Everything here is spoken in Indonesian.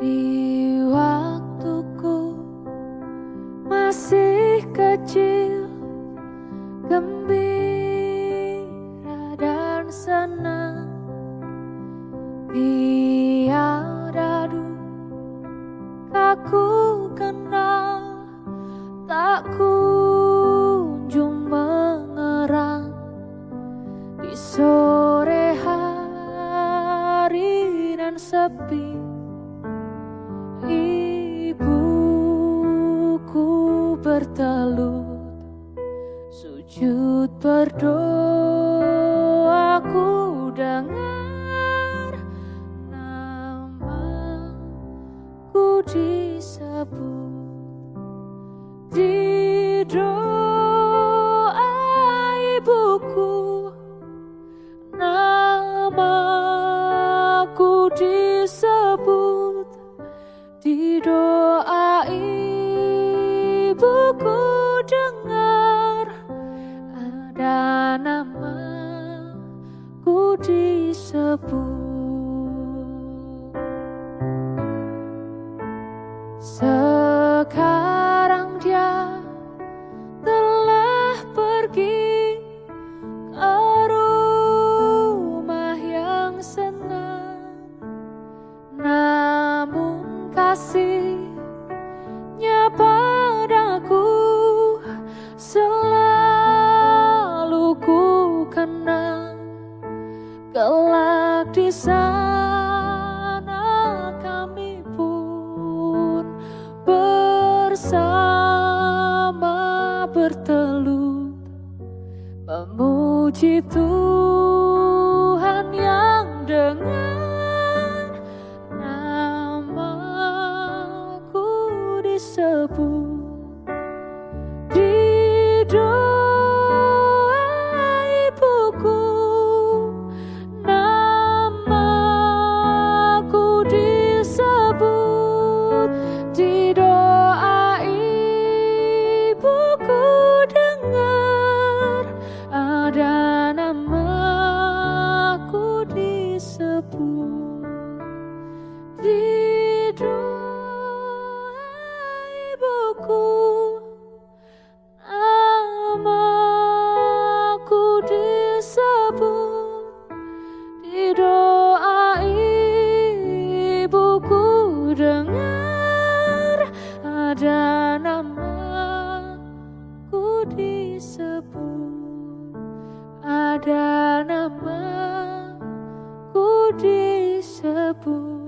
Di waktuku masih kecil Gembira dan senang. Tiada duka ku kenal Tak kunjung mengerang. Di sore hari dan sepi bertelut sujud berdoa ku dengar namaku disebut. Di doa ada namaku disebut. Sekarang dia telah pergi ke rumah yang senang. Namun kasihnya Kelak di sana kami pun bersama bertelut memuji Tuhan yang dengar ada ada namaku disebut